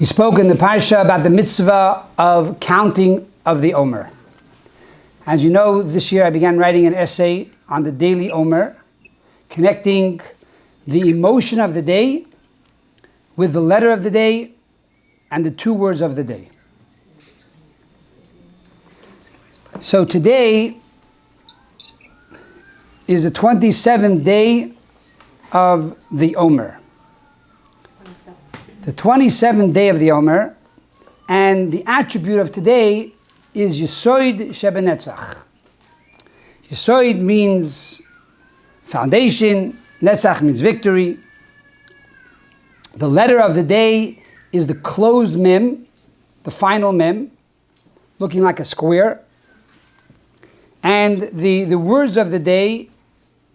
We spoke in the Parsha about the mitzvah of counting of the Omer. As you know, this year I began writing an essay on the daily Omer, connecting the emotion of the day with the letter of the day and the two words of the day. So today is the 27th day of the Omer. The 27th day of the Omer, and the attribute of today is Yesoid Shebenetzach. Yesoid means foundation, Netzach means victory. The letter of the day is the closed mem, the final mem, looking like a square. And the, the words of the day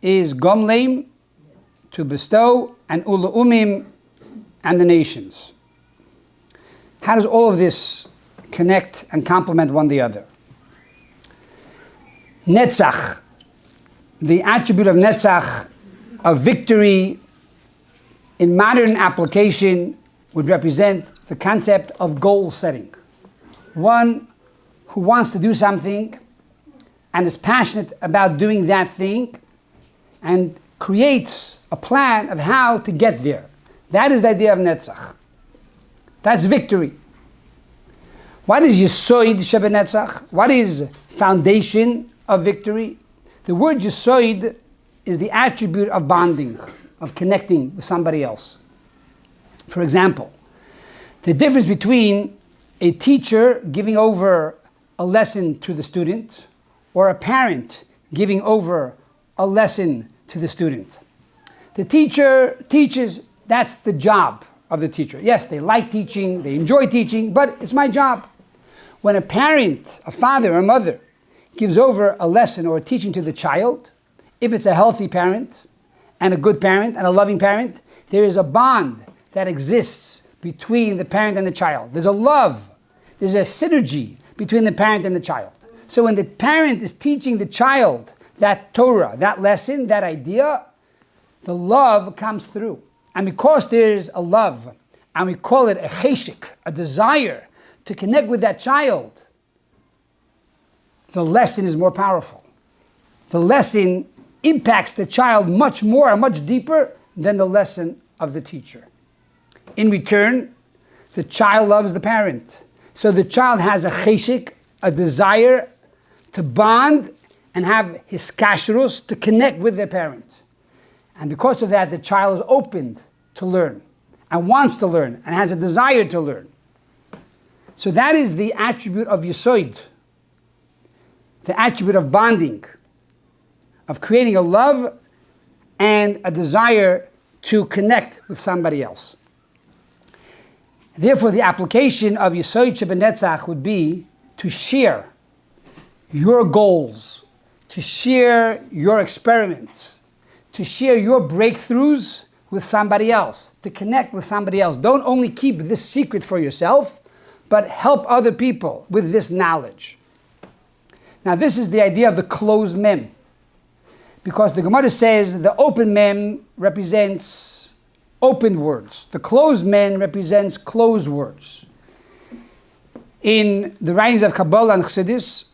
is Gomleim, to bestow, and Ula Umim, and the nations. How does all of this connect and complement one the other? Netzach, the attribute of Netzach, of victory, in modern application, would represent the concept of goal setting. One who wants to do something and is passionate about doing that thing and creates a plan of how to get there. That is the idea of Netzach. That's victory. What is Yesoid Shebenetzach? What is foundation of victory? The word Yesoid is the attribute of bonding, of connecting with somebody else. For example, the difference between a teacher giving over a lesson to the student or a parent giving over a lesson to the student. The teacher teaches, that's the job of the teacher. Yes, they like teaching, they enjoy teaching, but it's my job. When a parent, a father or a mother, gives over a lesson or a teaching to the child, if it's a healthy parent and a good parent and a loving parent, there is a bond that exists between the parent and the child. There's a love, there's a synergy between the parent and the child. So when the parent is teaching the child that Torah, that lesson, that idea, the love comes through. And because there's a love, and we call it a cheshik, a desire to connect with that child, the lesson is more powerful. The lesson impacts the child much more and much deeper than the lesson of the teacher. In return, the child loves the parent. So the child has a cheshik, a desire to bond and have hiskashrus to connect with their parents. And because of that, the child is opened to learn and wants to learn and has a desire to learn. So that is the attribute of Yesoid, the attribute of bonding, of creating a love and a desire to connect with somebody else. Therefore, the application of Yesoid Shebenetzach would be to share your goals, to share your experiments, to share your breakthroughs with somebody else, to connect with somebody else. Don't only keep this secret for yourself, but help other people with this knowledge. Now, this is the idea of the closed mem. Because the Gemara says the open mem represents open words, the closed mem represents closed words. In the writings of Kabbalah and Chassidus,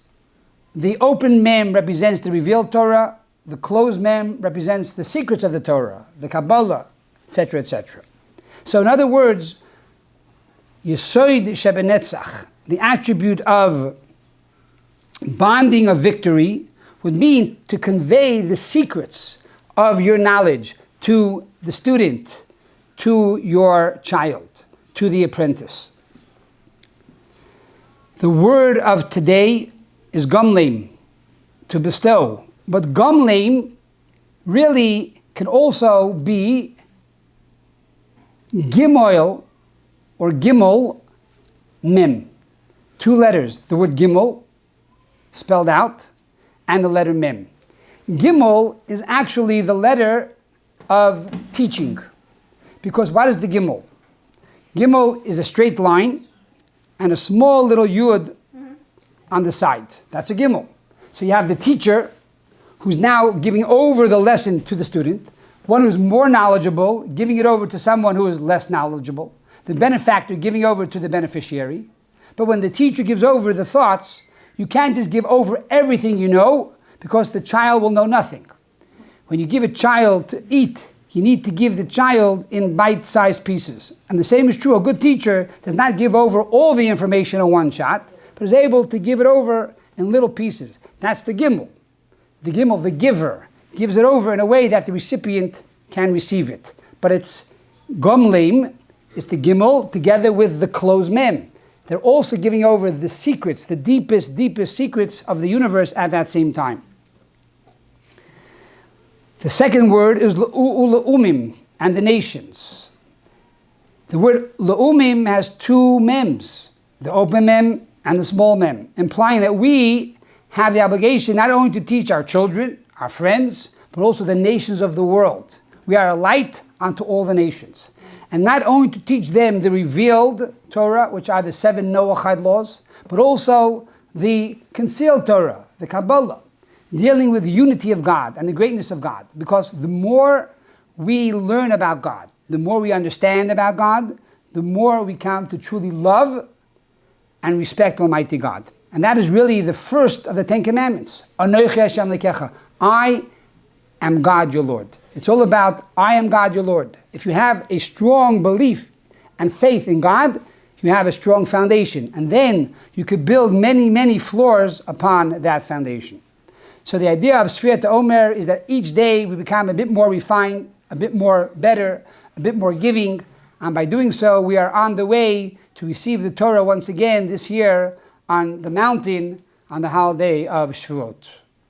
the open mem represents the revealed Torah, the closed mem represents the secrets of the Torah, the Kabbalah, etc., etc. So, in other words, Yesoid Shebenetzach, the attribute of bonding of victory, would mean to convey the secrets of your knowledge to the student, to your child, to the apprentice. The word of today is gomlim, to bestow. But gomlim really can also be gimoil or gimel Mim. Two letters, the word gimel spelled out and the letter Mim. Gimel is actually the letter of teaching. Because what is the gimel? Gimel is a straight line and a small little yud mm-hmm. on the side. That's a gimel. So you have the teacher who's now giving over the lesson to the student, one who's more knowledgeable, giving it over to someone who is less knowledgeable. the benefactor giving over to the beneficiary. But when the teacher gives over the thoughts, you can't just give over everything you know because the child will know nothing. When you give a child to eat, you need to give the child in bite sized pieces. And the same is true. A good teacher does not give over all the information in one shot, but is able to give it over in little pieces. That's the gimel. The gimel, the giver, gives it over in a way that the recipient can receive it. But it's gomlim, it's the gimel together with the closed mem. They're also giving over the secrets, the deepest, deepest secrets of the universe at that same time. The second word is la'umim, and the nations. The word la'umim has two mems, the open mem and the small mem, implying that we have the obligation not only to teach our children, our friends, but also the nations of the world. We are a light unto all the nations. And not only to teach them the revealed Torah, which are the seven Noahide laws, but also the concealed Torah, the Kabbalah, dealing with the unity of God and the greatness of God. Because the more we learn about God, the more we understand about God, the more we come to truly love and respect Almighty God. And that is really the first of the Ten Commandments. I am God your Lord. It's all about I am God your Lord. If you have a strong belief and faith in God, you have a strong foundation. And then you could build many, many floors upon that foundation. So the idea of Sfirat Omer is that each day we become a bit more refined, a bit more better, a bit more giving. And by doing so, we are on the way to receive the Torah once again this year on the mountain on the holiday of Shavuot.